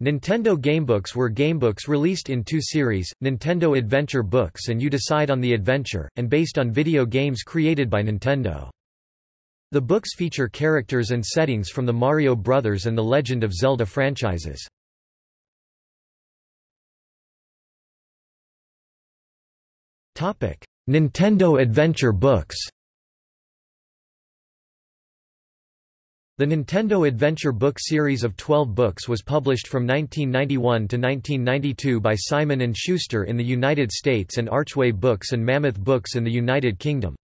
Nintendo Gamebooks were gamebooks released in two series, Nintendo Adventure Books and You Decide on the Adventure, and based on video games created by Nintendo. The books feature characters and settings from the Mario Brothers and The Legend of Zelda franchises. Nintendo Adventure Books The Nintendo Adventure Book series of 12 books was published from 1991 to 1992 by Simon & Schuster in the United States and Archway Books and Mammoth Books in the United Kingdom.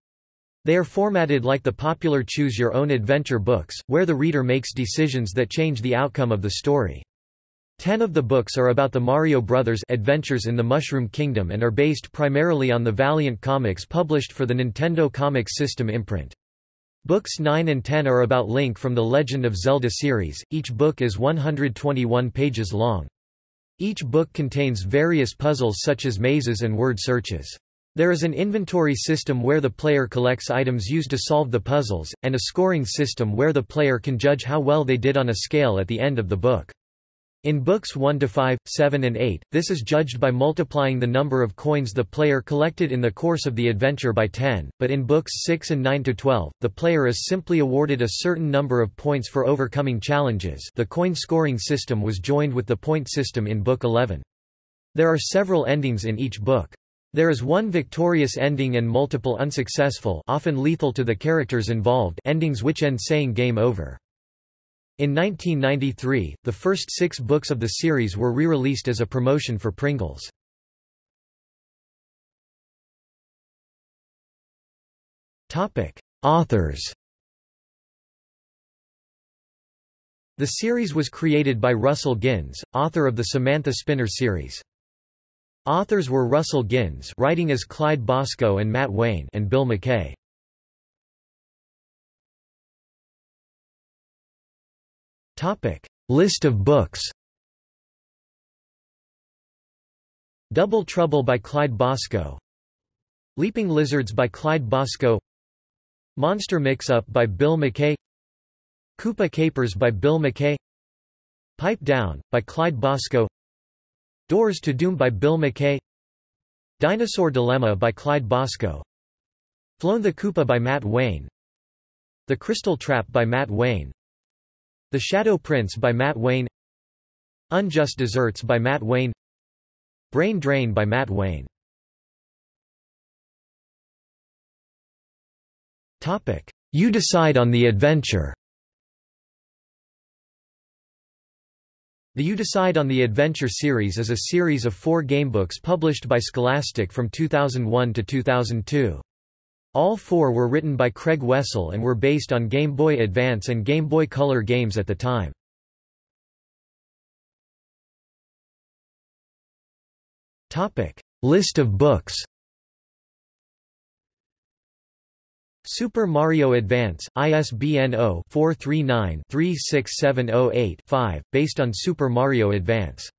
They are formatted like the popular Choose Your Own Adventure books, where the reader makes decisions that change the outcome of the story. Ten of the books are about the Mario Brothers adventures in the Mushroom Kingdom and are based primarily on the Valiant comics published for the Nintendo Comics System imprint. Books 9 and 10 are about Link from the Legend of Zelda series, each book is 121 pages long. Each book contains various puzzles such as mazes and word searches. There is an inventory system where the player collects items used to solve the puzzles, and a scoring system where the player can judge how well they did on a scale at the end of the book. In books 1 to 5, 7 and 8, this is judged by multiplying the number of coins the player collected in the course of the adventure by 10, but in books 6 and 9 to 12, the player is simply awarded a certain number of points for overcoming challenges the coin scoring system was joined with the point system in book 11. There are several endings in each book. There is one victorious ending and multiple unsuccessful often lethal to the characters involved endings which end saying game over. In 1993, the first six books of the series were re-released as a promotion for Pringles. Authors The series was created by Russell Ginns, author of the Samantha Spinner series. Authors were Russell Ginns writing as Clyde Bosco and Matt Wayne and Bill McKay. Topic: List of books. Double Trouble by Clyde Bosco. Leaping Lizards by Clyde Bosco. Monster Mix-Up by Bill McKay. Koopa Capers by Bill McKay. Pipe Down by Clyde Bosco. Doors to Doom by Bill McKay. Dinosaur Dilemma by Clyde Bosco. Flown the Koopa by Matt Wayne. The Crystal Trap by Matt Wayne. The Shadow Prince by Matt Wayne. Unjust Desserts by Matt Wayne. Brain Drain by Matt Wayne. You Decide on the Adventure. The You Decide on the Adventure series is a series of four gamebooks published by Scholastic from 2001 to 2002. All four were written by Craig Wessel and were based on Game Boy Advance and Game Boy Color games at the time. List of books Super Mario Advance, ISBN 0-439-36708-5, based on Super Mario Advance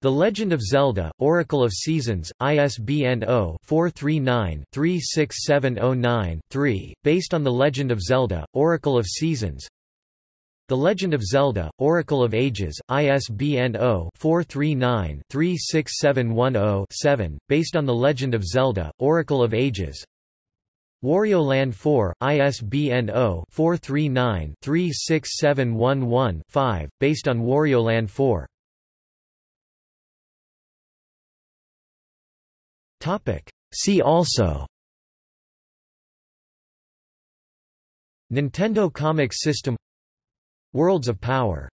the Legend of Zelda, Oracle of Seasons, ISBN 0-439-36709-3, based on The Legend of Zelda, Oracle of Seasons. The Legend of Zelda, Oracle of Ages, ISBN 0-439-36710-7, based on The Legend of Zelda, Oracle of Ages. Wario Land 4, ISBN 0-439-36711-5, based on Wario Land 4 See also. Nintendo Comics System. Worlds of Power